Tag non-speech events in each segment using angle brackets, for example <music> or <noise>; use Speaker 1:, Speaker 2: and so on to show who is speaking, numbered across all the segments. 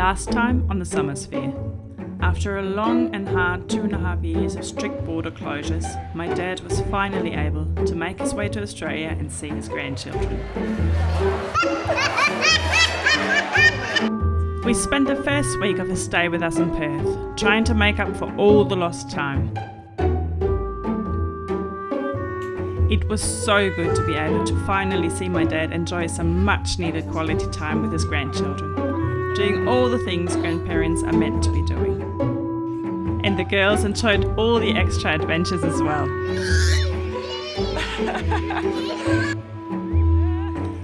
Speaker 1: Last time on the Summersphere. After a long and hard two and a half years of strict border closures, my dad was finally able to make his way to Australia and see his grandchildren. We spent the first week of his stay with us in Perth, trying to make up for all the lost time. It was so good to be able to finally see my dad enjoy some much needed quality time with his grandchildren, doing all the things grandparents are meant to be doing. And the girls enjoyed all the extra adventures as well. <laughs>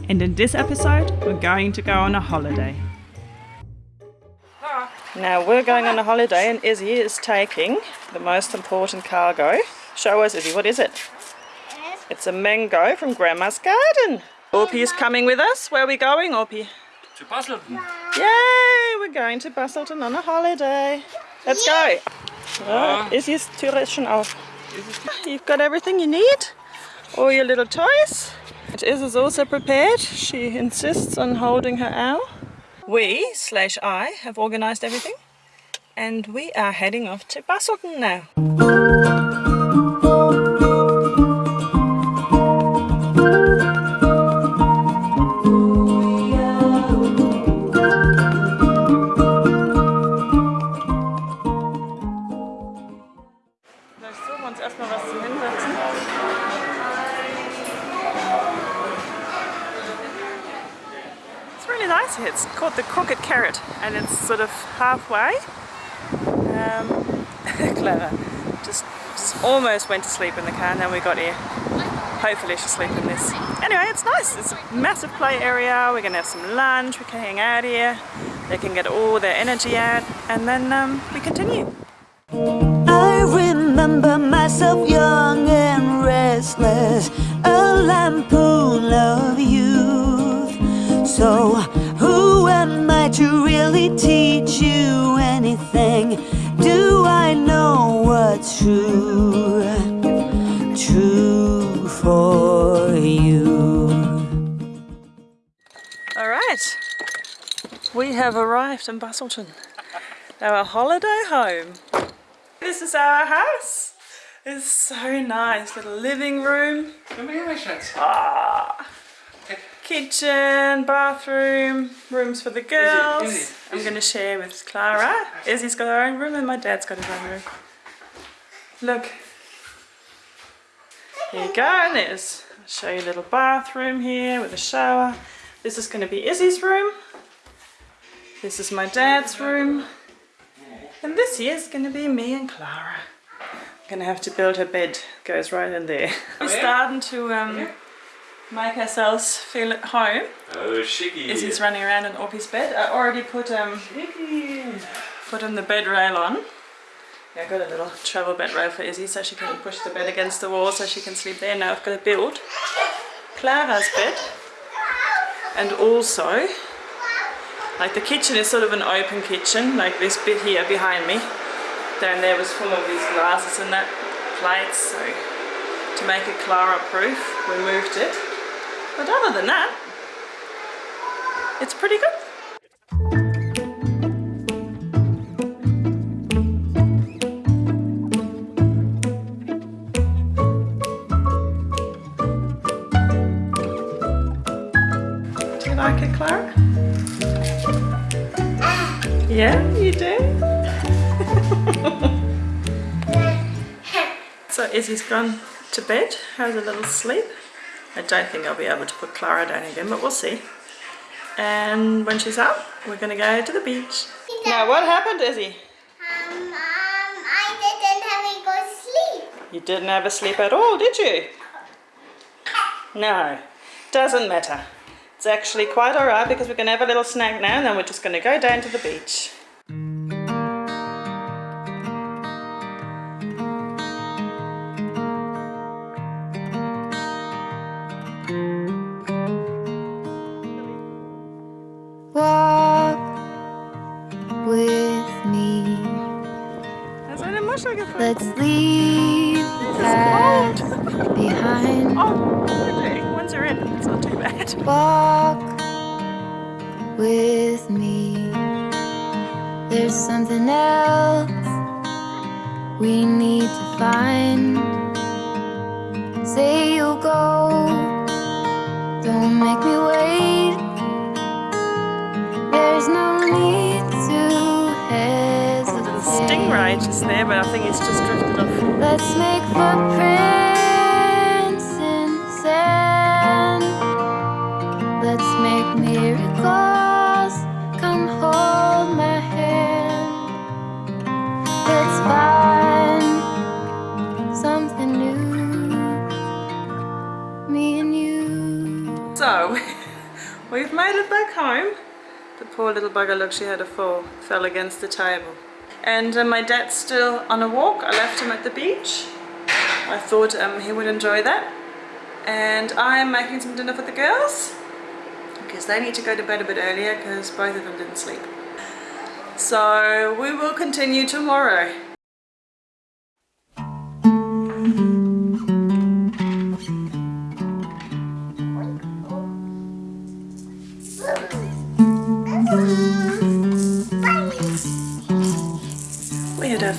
Speaker 1: and in this episode, we're going to go on a holiday. Now we're going on a holiday and Izzy is taking the most important cargo. Show us Izzy, what is it? It's a mango from Grandma's garden. Orpie is coming with us. Where are we going, Orpie?
Speaker 2: To Busselton.
Speaker 1: Yay! We're going to Busselton on a holiday. Let's go. Oh, Izzy's Tür ist schon auf. You've got everything you need. All your little toys. And Iz is also prepared. She insists on holding her owl. We, slash I, have organised everything. And we are heading off to Busselton now. It's called the Crooked Carrot and it's sort of halfway. Um, <laughs> clever. Just, just almost went to sleep in the car and then we got here. Hopefully she'll sleep in this. Anyway, it's nice. It's a massive play area. We're gonna have some lunch. We can hang out here. They can get all their energy out and then um, we continue.
Speaker 3: I remember myself young and restless, a lampoon of youth. So, who am I to really teach you anything? Do I know what's true? True for you.
Speaker 1: All right, we have arrived in Busselton, our holiday home. This is our house. It's so nice, little living room,
Speaker 2: Kom hier, mijn schat.
Speaker 1: ah, kitchen, bathroom, rooms for the girls. I'm going to share with Clara. Izzy's got her own room and my dad's got his own room. Look. Here you go, and there's, I'll show you a little bathroom here with a shower. This is going to be Izzy's room. This is my dad's room. And this here is going to be me and Clara. I'm going to have to build her bed. Goes right in there. I'm starting to um, make ourselves feel at home.
Speaker 2: Oh, chickie.
Speaker 1: Izzy's running around in Orpie's bed. I already put um put on the bed rail on. Yeah, I got a little travel bed rail for Izzy so she can push the bed against the wall so she can sleep there. Now I've got to build Clara's bed. And also, like the kitchen is sort of an open kitchen, like this bit here behind me. Down there was full of these glasses and that plates, so to make it Clara proof, we moved it. But other than that, it's pretty good. Do you like it, Clara? Yeah, you do? <laughs> so Izzy's gone to bed, has a little sleep. I don't think I'll be able to put Clara down again, but we'll see. And when she's up, we're gonna go to the beach. Now, what happened, Izzy?
Speaker 4: Um, um, I didn't have a good sleep.
Speaker 1: You didn't have a sleep at all, did you? No, doesn't matter. It's actually quite alright because we're gonna have a little snack now and then we're just gonna go down to the beach.
Speaker 3: Let's leave the past behind.
Speaker 1: Oh, okay. Once you're in, it's not too bad. <laughs>
Speaker 3: Walk with me. there's something else we need to find. Say you'll go, don't make me wait. There's no hesitate.
Speaker 1: Stingray just there, but I think it's just drifted off.
Speaker 3: Let's make footprints in sand. Let's make miracles. Come hold my hand. Let's find something new. Me and you.
Speaker 1: So, <laughs> we've made it back home. The poor little bugger, look, she had a fall, fell against the table. And uh, my dad's still on a walk. I left him at the beach. I thought um, he would enjoy that. And I'm making some dinner for the girls because they need to go to bed a bit earlier because both of them didn't sleep. So we will continue tomorrow.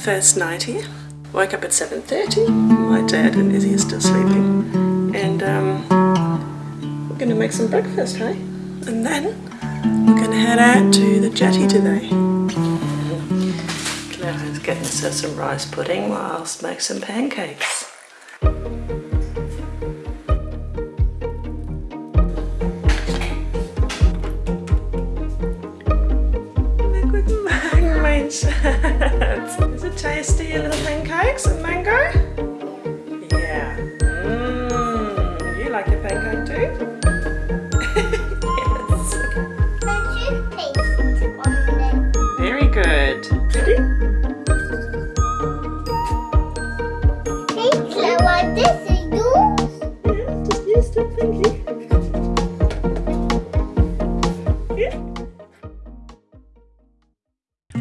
Speaker 1: First night here. Woke up at 7.30. My dad and Izzy are still sleeping. And um, we're going to make some breakfast, hey? And then we're going to head out to the jetty today. Clara's getting herself some rice pudding while I'll make some pancakes.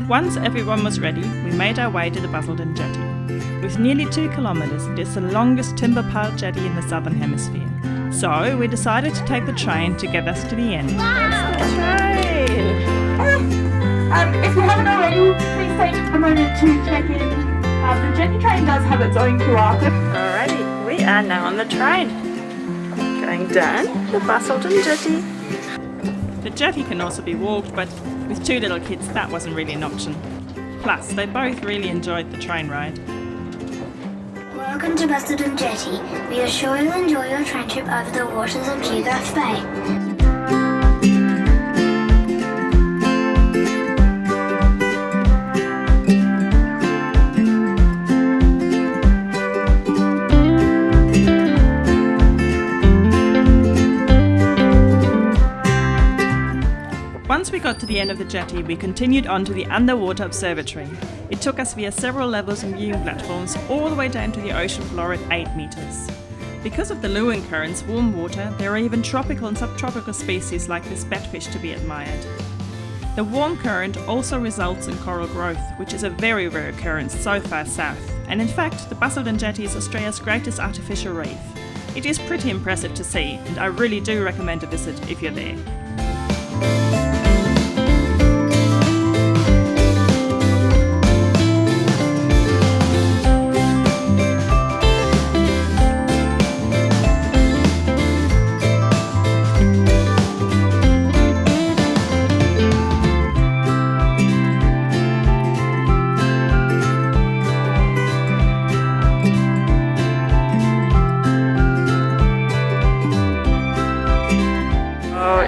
Speaker 1: Once everyone was ready, we made our way to the Busselton Jetty. With nearly two kilometres, it is the longest timber piled jetty in the southern hemisphere. So we decided to take the train to get us to the end. Wow! Train!
Speaker 5: Um, if you haven't already, please take a moment to check in. Uh, the Jetty train does have its own QR code.
Speaker 1: Alrighty, we are now on the train. Going down the Busselton Jetty. The jetty can also be walked, but with two little kids that wasn't really an option. Plus, they both really enjoyed the train ride.
Speaker 6: Welcome to Busselton Jetty. We are sure you'll enjoy your train trip over the waters of Geographe Bay.
Speaker 1: The end of the jetty, we continued on to the underwater observatory. It took us via several levels and viewing platforms all the way down to the ocean floor at 8 metres. Because of the Leeuwin currents, warm water, there are even tropical and subtropical species like this batfish to be admired. The warm current also results in coral growth, which is a very rare occurrence so far south. And in fact, the Busselton Jetty is Australia's greatest artificial reef. It is pretty impressive to see, and I really do recommend a visit if you're there.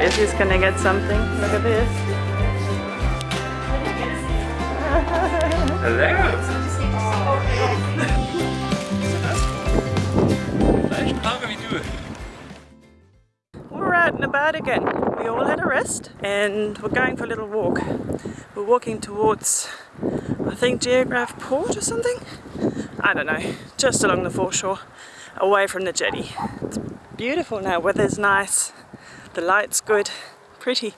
Speaker 1: Oh, Izzy's gonna get something. Look at this.
Speaker 2: Hello. Gleich Frage wie du.
Speaker 1: We're out and about again. We all had a rest and we're going for a little walk. We're walking towards, I think, Geographe Port or something? I don't know, just along the foreshore, away from the jetty. It's beautiful now, weather's nice, the light's good, pretty.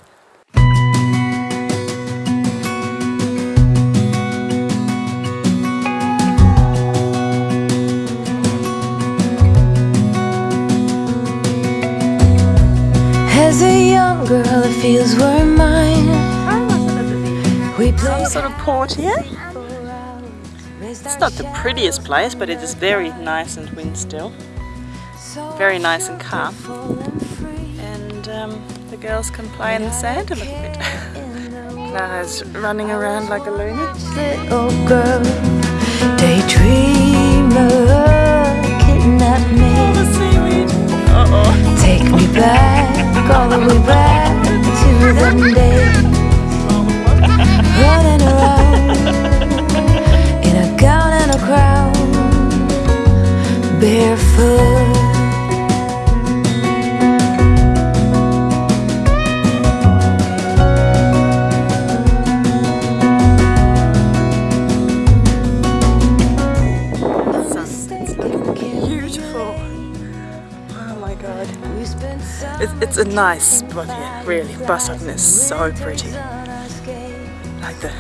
Speaker 3: As a young girl, it feels we're mine. We
Speaker 1: Some sort of port here. It's not the prettiest place, but it is very nice and wind still. Very nice and calm. Um, the girls can play in the sand a little bit. <laughs> Clara's running around like a loony.
Speaker 7: little girl, daydreamer, kidnap me,
Speaker 1: seaweed. Uh-oh.
Speaker 7: take me back, all the way back to them days, running around in a gown and a crown, barefoot.
Speaker 1: Nice spot here, really. Busselton is so pretty. Like the,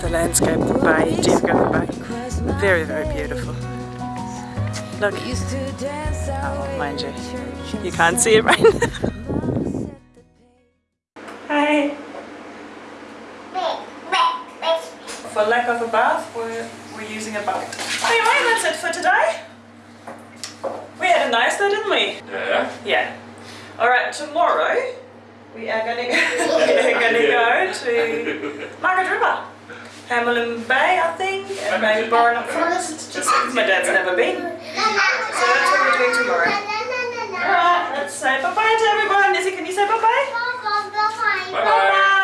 Speaker 1: the landscape, the bay, Geographe Bay. Very, very beautiful. Look. Oh, mind you, you can't see it right now. Hi. For lack of a bath, we're, we're using a bucket. Anyway, that's it for today. We had a nice day, didn't we?
Speaker 2: Ja,
Speaker 1: Yeah. All right. Tomorrow we are gonna go, <laughs> we are gonna go to Margaret River, Hamelin Bay, I think, and maybe Boranup Forest. Just because my dad's never been. So that's what we're doing tomorrow. All right. Let's say bye bye to everyone. Izzy, can you say
Speaker 4: bye-bye?
Speaker 2: bye bye?